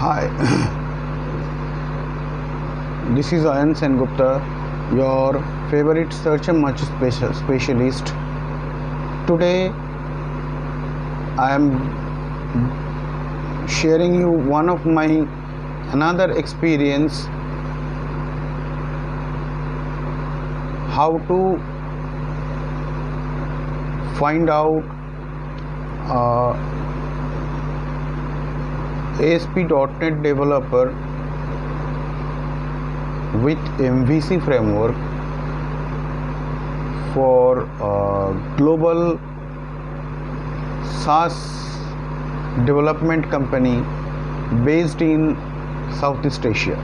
Hi, this is Ayan Sen Gupta, your favorite search and match specialist. Today, I am sharing you one of my another experience how to find out uh, ASP.NET developer with MVC framework for uh, global SaaS development company based in Southeast Asia.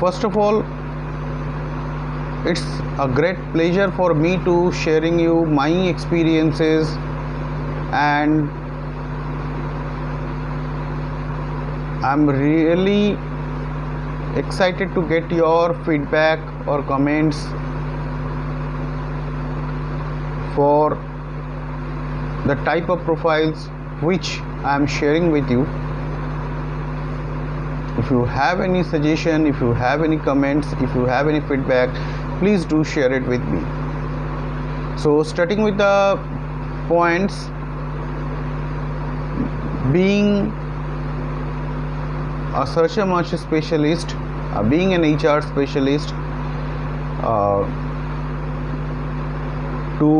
First of all, it's a great pleasure for me to sharing you my experiences and i'm really excited to get your feedback or comments for the type of profiles which i am sharing with you. If you have any suggestion if you have any comments if you have any feedback please do share it with me so starting with the points being a search and match specialist uh, being an hr specialist uh, to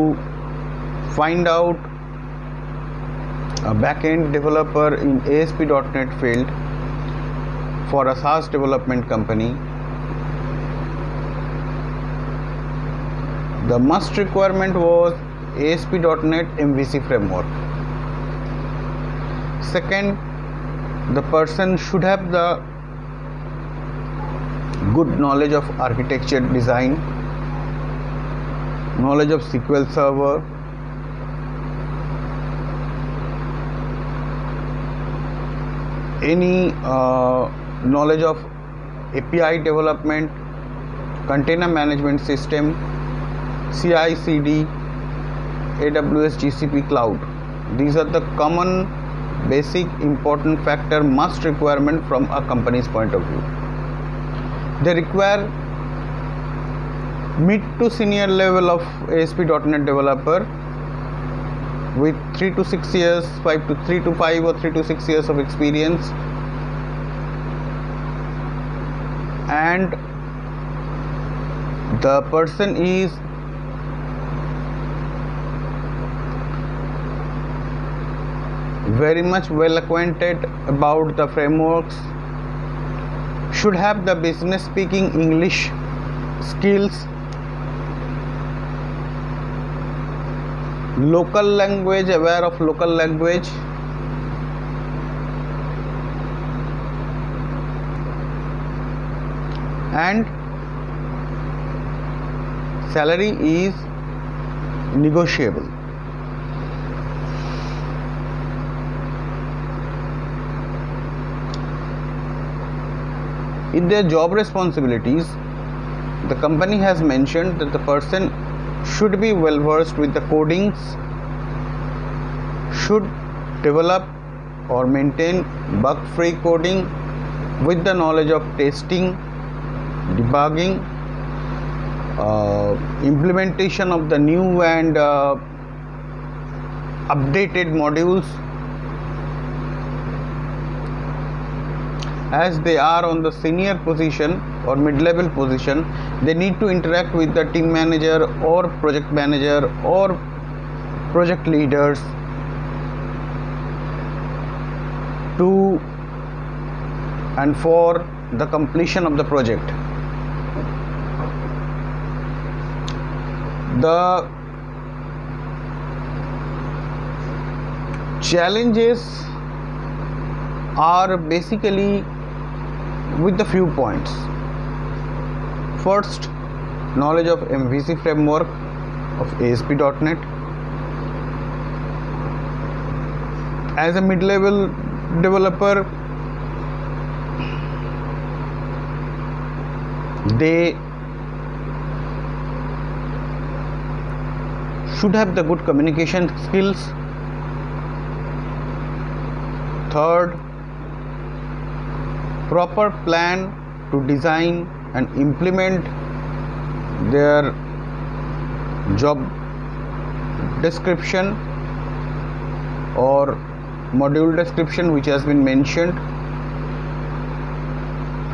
find out a backend developer in ASP.NET field for a SaaS development company. The must requirement was ASP.NET MVC framework. Second, the person should have the good knowledge of architecture design, knowledge of SQL Server, any uh, knowledge of API development, container management system, CI CD, AWS GCP cloud. These are the common basic important factor must requirement from a company's point of view. They require mid to senior level of ASP.NET developer with 3 to 6 years 5 to 3 to 5 or 3 to 6 years of experience and the person is very much well acquainted about the frameworks should have the business speaking english skills local language aware of local language and salary is negotiable in their job responsibilities the company has mentioned that the person should be well versed with the codings should develop or maintain bug free coding with the knowledge of testing debugging uh, implementation of the new and uh, updated modules as they are on the senior position or mid-level position they need to interact with the team manager or project manager or project leaders to and for the completion of the project. The challenges are basically with the few points. First knowledge of mvc framework of asp.net as a mid-level developer they should have the good communication skills. Third proper plan to design and implement their job description or module description which has been mentioned.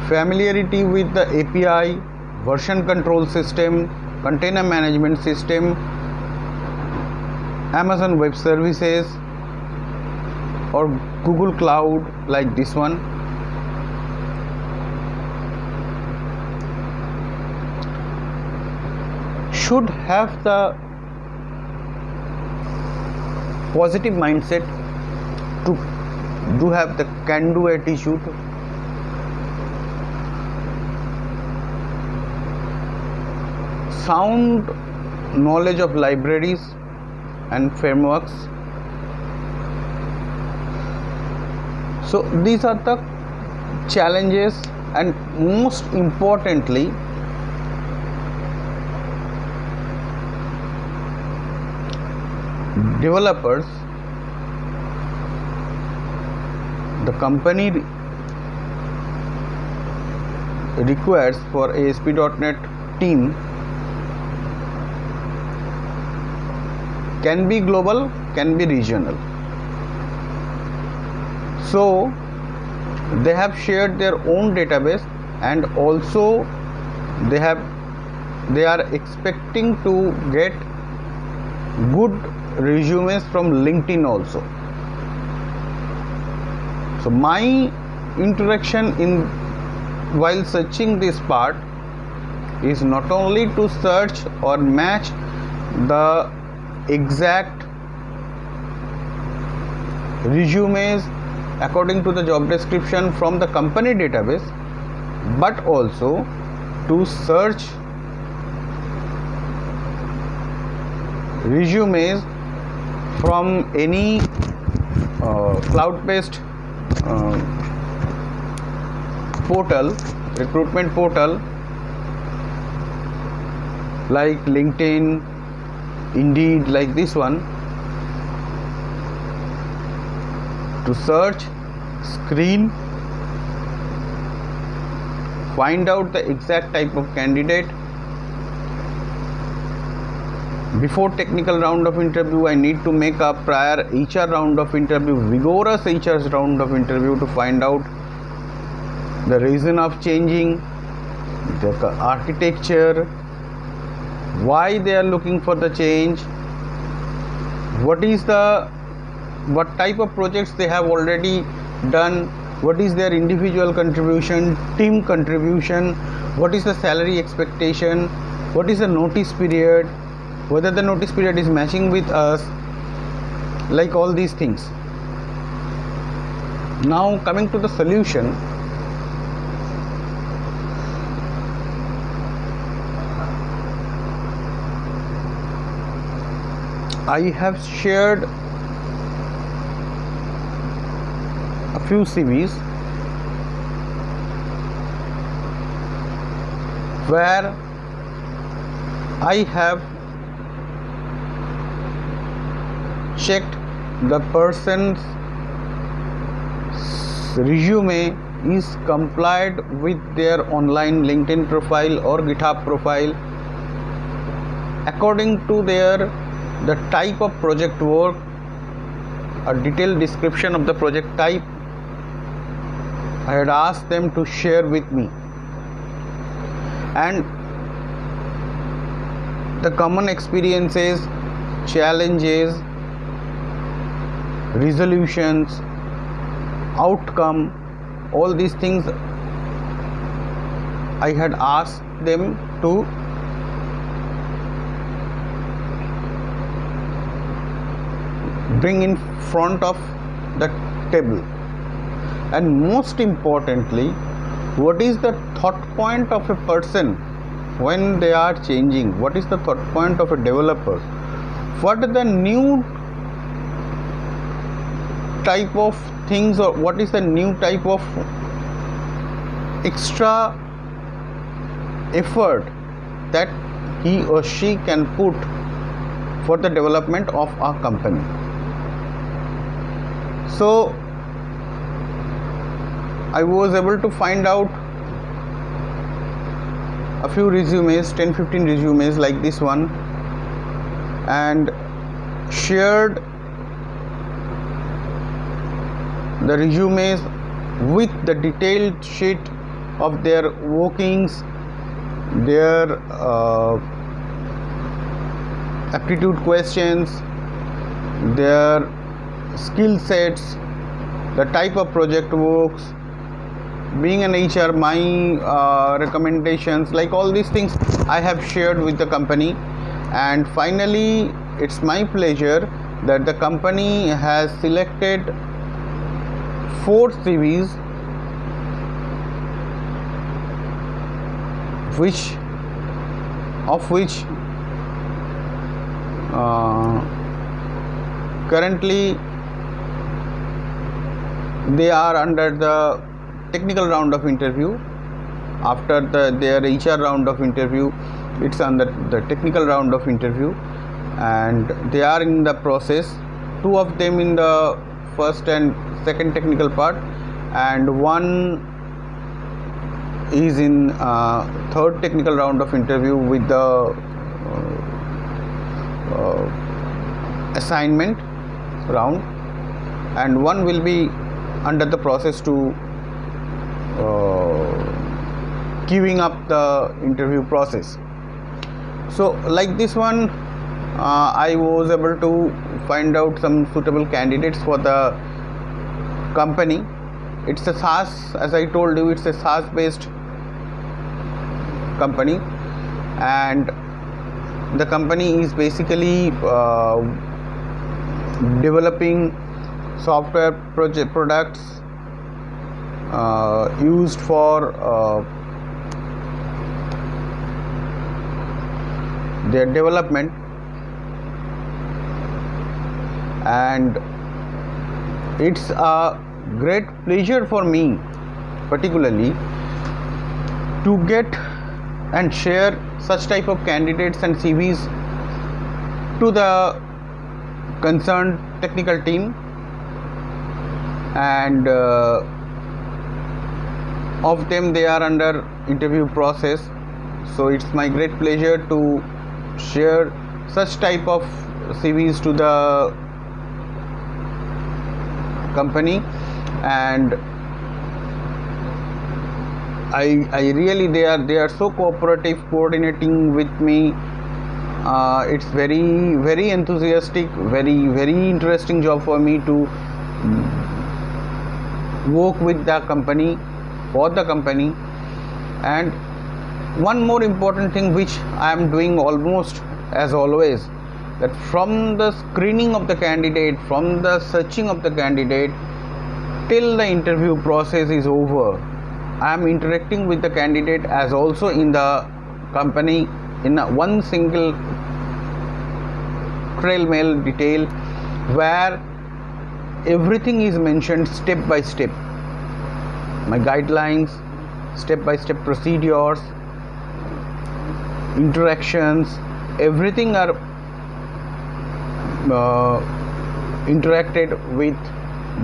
Familiarity with the API version control system container management system Amazon Web Services or Google Cloud like this one should have the positive mindset to do have the can do attitude sound knowledge of libraries and frameworks. So these are the challenges and most importantly developers the company requires for ASP.NET team can be global can be regional. So they have shared their own database and also they have they are expecting to get good resumes from linkedin also. So my interaction in while searching this part is not only to search or match the exact resumes according to the job description from the company database but also to search resumes from any uh, cloud based uh, portal recruitment portal like linkedin indeed like this one to search screen find out the exact type of candidate before technical round of interview i need to make a prior hr round of interview vigorous hr round of interview to find out the reason of changing the architecture why they are looking for the change what is the what type of projects they have already done what is their individual contribution team contribution what is the salary expectation what is the notice period whether the notice period is matching with us like all these things. Now coming to the solution I have shared a few CVs where I have checked the person's resume is complied with their online linkedin profile or github profile. According to their the type of project work a detailed description of the project type i had asked them to share with me. And the common experiences challenges resolutions outcome all these things i had asked them to bring in front of the table. And most importantly what is the thought point of a person when they are changing? What is the thought point of a developer? What the new type of things or what is the new type of extra effort that he or she can put for the development of our company? So I was able to find out a few resumes 10 15 resumes like this one and shared the resumes with the detailed sheet of their workings their uh, aptitude questions their skill sets the type of project works being an hr my uh, recommendations like all these things i have shared with the company. And finally it's my pleasure that the company has selected four cvs which of which uh, currently they are under the technical round of interview. After the, their HR round of interview it's under the technical round of interview. And they are in the process two of them in the first and second technical part and one is in uh, third technical round of interview with the uh, uh, assignment round and one will be under the process to uh, queuing up the interview process. So like this one uh, i was able to find out some suitable candidates for the company. It's a SaaS as I told you it's a SaaS based company. And the company is basically uh, developing software project products uh, used for uh, their development. And it's a great pleasure for me particularly to get and share such type of candidates and CVs to the concerned technical team. And uh, of them they are under interview process. So it's my great pleasure to share such type of CVs to the company. And I, I really they are they are so cooperative coordinating with me. Uh, it's very very enthusiastic very very interesting job for me to work with the company for the company. And one more important thing which I am doing almost as always that from the screening of the candidate from the searching of the candidate till the interview process is over I am interacting with the candidate as also in the company in one single trail mail detail where everything is mentioned step by step. My guidelines step by step procedures interactions everything are uh, interacted with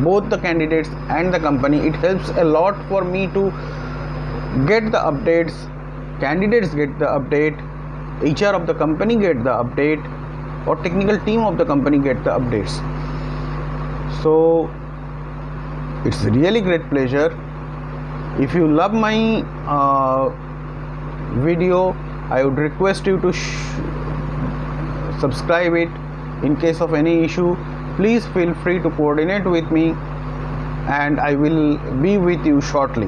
both the candidates and the company. It helps a lot for me to get the updates candidates get the update hr of the company get the update or technical team of the company get the updates. So it's really great pleasure. If you love my uh, video i would request you to subscribe it in case of any issue please feel free to coordinate with me and I will be with you shortly.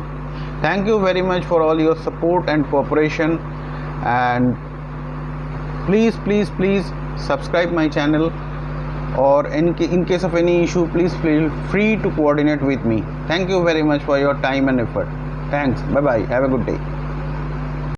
Thank you very much for all your support and cooperation and please please please subscribe my channel or in, in case of any issue please feel free to coordinate with me. Thank you very much for your time and effort. Thanks. Bye bye. Have a good day.